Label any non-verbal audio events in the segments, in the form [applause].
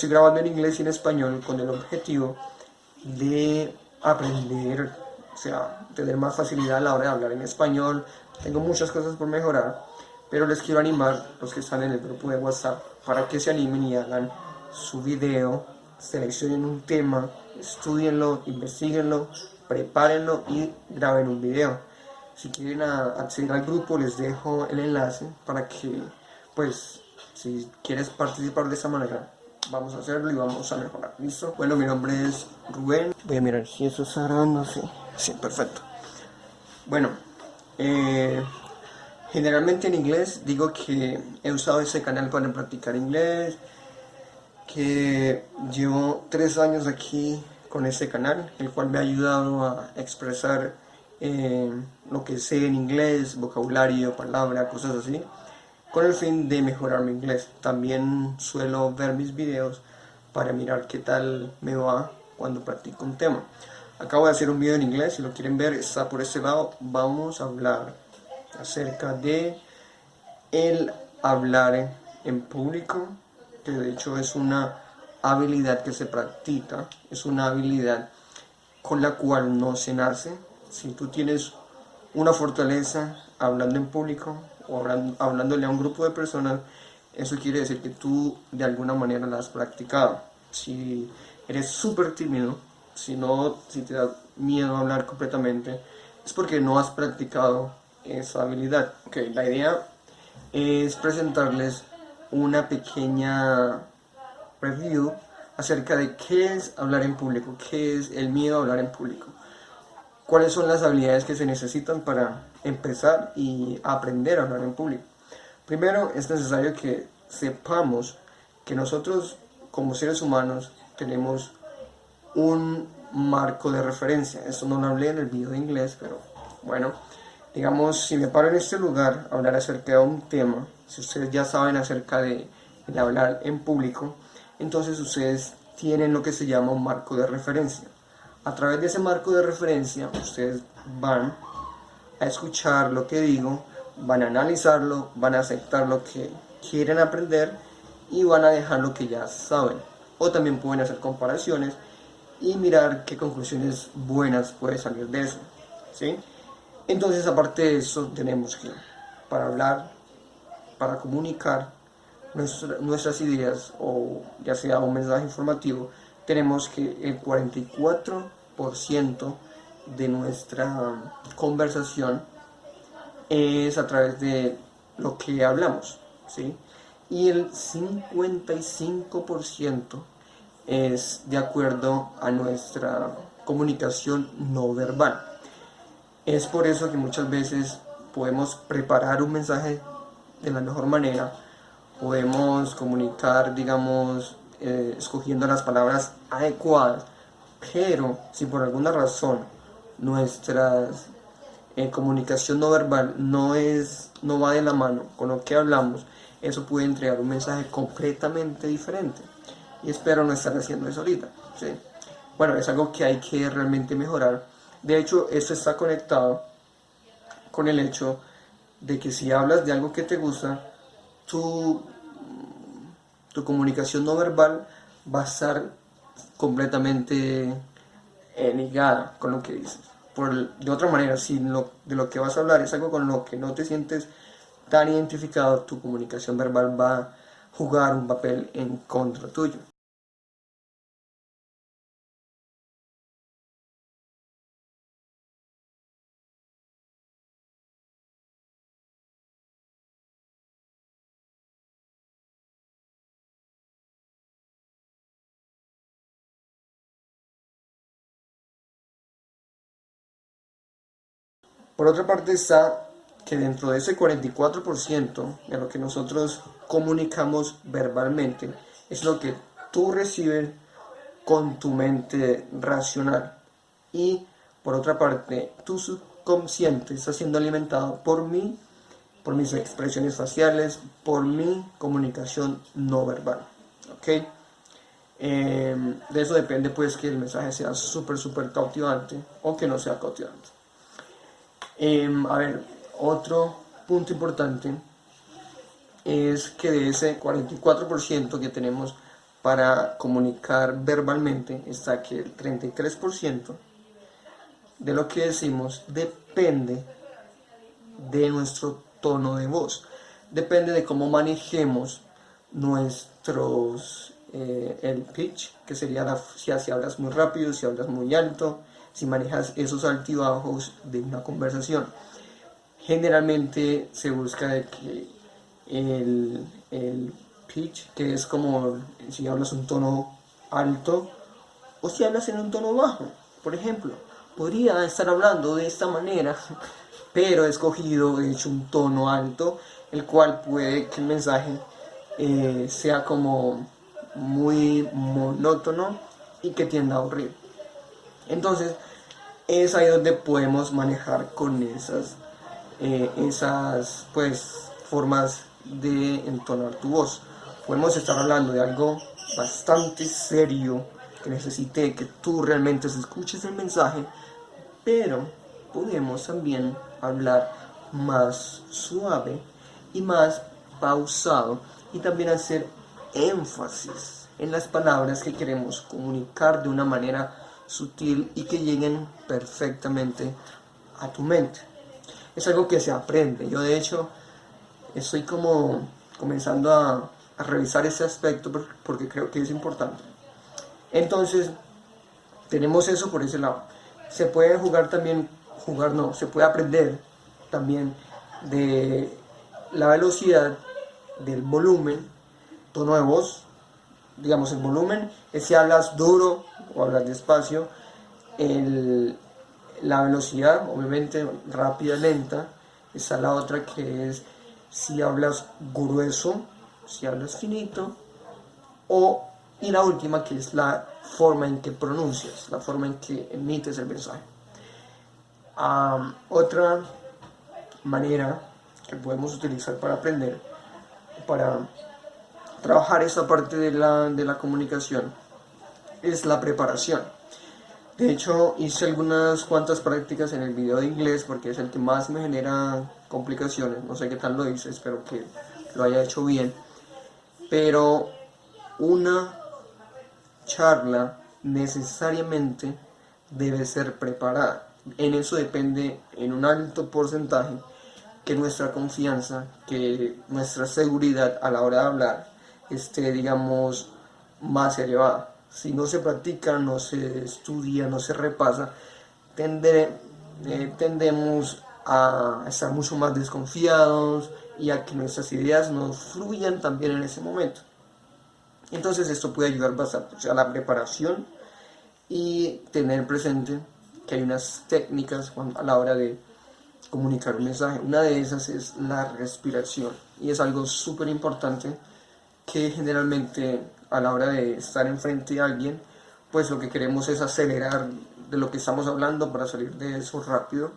estoy grabando en inglés y en español con el objetivo de aprender, o sea, tener más facilidad a la hora de hablar en español. Tengo muchas cosas por mejorar, pero les quiero animar, los que están en el grupo de WhatsApp, para que se animen y hagan su video, seleccionen un tema, estudienlo, investiguenlo, prepárenlo y graben un video. Si quieren acceder al grupo les dejo el enlace para que, pues, si quieres participar de esa manera, vamos a hacerlo y vamos a mejorar. ¿Listo? Bueno, mi nombre es Rubén. Voy a mirar si eso está grabando, sí. Sí, perfecto. Bueno, eh, generalmente en inglés digo que he usado ese canal para practicar inglés, que llevo tres años aquí con este canal, el cual me ha ayudado a expresar eh, lo que sé en inglés, vocabulario, palabra, cosas así, con el fin de mejorar mi inglés. También suelo ver mis videos para mirar qué tal me va cuando practico un tema. Acabo de hacer un video en inglés, si lo quieren ver está por este lado. Vamos a hablar acerca de el hablar en público, que de hecho es una habilidad que se practica, es una habilidad con la cual no se nace. Si tú tienes una fortaleza hablando en público o hablándole a un grupo de personas, eso quiere decir que tú de alguna manera la has practicado. Si eres súper tímido, si, no, si te da miedo hablar completamente, es porque no has practicado esa habilidad. Okay, la idea es presentarles una pequeña review acerca de qué es hablar en público, qué es el miedo a hablar en público, cuáles son las habilidades que se necesitan para empezar y aprender a hablar en público. Primero es necesario que sepamos que nosotros como seres humanos tenemos un marco de referencia. Esto no lo hablé en el video de inglés, pero bueno, digamos, si me paro en este lugar a hablar acerca de un tema, si ustedes ya saben acerca de, hablar en público, entonces ustedes tienen lo que se llama un marco de referencia. A través de ese marco de referencia, ustedes van a escuchar lo que digo, van a analizarlo, van a aceptar lo que quieren aprender y van a dejar lo que ya saben. O también pueden hacer comparaciones y mirar qué conclusiones buenas puede salir de eso. ¿sí? Entonces, aparte de eso, tenemos que, para hablar, para comunicar, nuestras ideas o ya sea un mensaje informativo, tenemos que el 44% de nuestra conversación es a través de lo que hablamos, ¿sí? Y el 55% es de acuerdo a nuestra comunicación no verbal. Es por eso que muchas veces podemos preparar un mensaje de la mejor manera, podemos comunicar, digamos, eh, escogiendo las palabras adecuadas, pero si por alguna razón nuestra eh, comunicación no verbal no, es, no va de la mano con lo que hablamos, eso puede entregar un mensaje completamente diferente. Y espero no estar haciendo eso ahorita. Bueno, es algo que hay que realmente mejorar. De hecho, esto está conectado con el hecho de que si hablas de algo que te gusta, tu, tu comunicación no verbal va a estar completamente eh, ligada con lo que dices. Por, de otra manera, si de lo que vas a hablar es algo con lo que no te sientes tan identificado, tu comunicación verbal va a jugar un papel en contra tuyo. Por otra parte está que dentro de ese 44% de lo que nosotros comunicamos verbalmente es lo que tú recibes con tu mente racional y por otra parte tu subconsciente está siendo alimentado por mí, por mis expresiones faciales, por mi comunicación no verbal. ¿ok? Em, de eso depende pues que el mensaje sea súper súper cautivante o que no sea cautivante. Em, a ver, otro punto importante es que de ese 44% que tenemos para comunicar verbalmente está que el 33% de lo que decimos depende de nuestro tono de voz. Depende de cómo manejemos nuestros, eh, el pitch, que sería la, si, si hablas muy rápido, si hablas muy alto, si manejas esos altibajos de una conversación. Generalmente se busca que el, el pitch, que es como si hablas un tono alto o si hablas en un tono bajo, por ejemplo. Podría estar hablando de esta manera, [laughs] pero he escogido, he hecho un tono alto, el cual puede que el mensaje eh, sea como muy monótono y que tienda a aburrir. Entonces, es ahí donde podemos manejar con esas, eh, esas pues, formas de entonar tu voz. Podemos estar hablando de algo bastante serio que necesite que tú realmente escuches el mensaje, pero podemos también hablar más suave y más pausado y también hacer énfasis en las palabras que queremos comunicar de una manera sutil y que lleguen perfectamente a tu mente. Es algo que se aprende. Yo de hecho estoy como comenzando a, revisar ese aspecto porque creo que es importante. Entonces, tenemos eso por ese lado. Se puede jugar también, jugar no, se puede aprender también de la velocidad, del volumen, tono de voz, digamos el volumen, es si hablas duro o hablas despacio, el, la velocidad, obviamente rápida, lenta, está la otra que es si hablas grueso, si hablas finito, o, y la última que es la forma en que pronuncias, la forma en que emites el mensaje. otra manera que podemos utilizar para aprender, para trabajar esa parte de la, de la comunicación, es la preparación. De hecho, hice algunas cuantas prácticas en el video de inglés porque es el que más me genera complicaciones. No sé qué tal lo hice, espero que lo haya hecho bien. Pero una charla necesariamente debe ser preparada. En eso depende en un alto porcentaje que nuestra confianza, que nuestra seguridad a la hora de hablar esté, digamos, más elevada. Si no se practica, no se estudia, no se repasa, eh, tendemos a estar mucho más desconfiados y a que nuestras ideas no fluyan también en ese momento. Entonces esto puede ayudar bastante a la preparación y tener presente que hay unas técnicas a la hora de comunicar un mensaje. Una de esas es la respiración y es algo súper importante que generalmente a la hora de estar enfrente de alguien, pues lo que queremos es acelerar de lo que estamos hablando para salir de eso rápido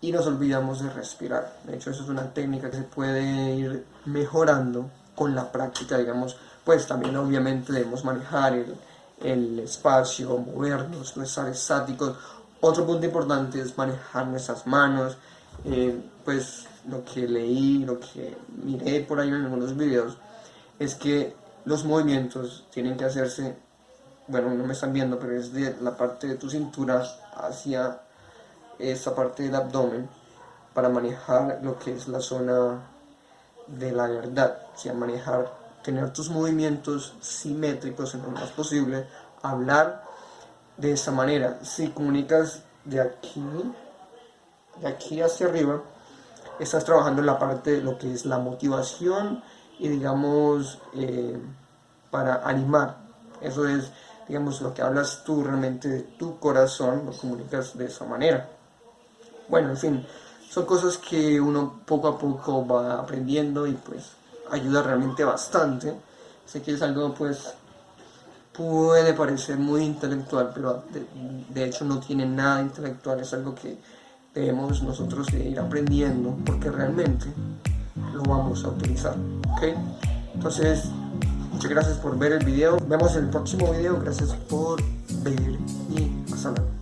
y nos olvidamos de respirar. De hecho, eso es una técnica que se puede ir mejorando con la práctica, digamos, pues también obviamente debemos manejar el, el espacio, movernos, no estar estáticos. Otro punto importante es manejar nuestras manos, eh, pues lo que leí, lo que miré por ahí en algunos videos, es que los movimientos tienen que hacerse, bueno, no me están viendo, pero es de la parte de tu cintura hacia esta parte del abdomen para manejar lo que es la zona de la verdad, o sea, manejar, tener tus movimientos simétricos en lo más posible, hablar de esta manera. Si comunicas de aquí, de aquí hacia arriba, estás trabajando en la parte de lo que es la motivación y digamos eh, para animar. Eso es, digamos, lo que hablas tú realmente de tu corazón, lo comunicas de esa manera. Bueno, en fin, son cosas que uno poco a poco va aprendiendo y pues ayuda realmente bastante. Sé que es algo pues puede parecer muy intelectual, pero de, de, hecho no tiene nada intelectual, es algo que debemos nosotros ir aprendiendo porque realmente lo vamos a utilizar, ¿ok? Entonces, muchas gracias por ver el video, vemos en el próximo video, gracias por ver y hasta luego.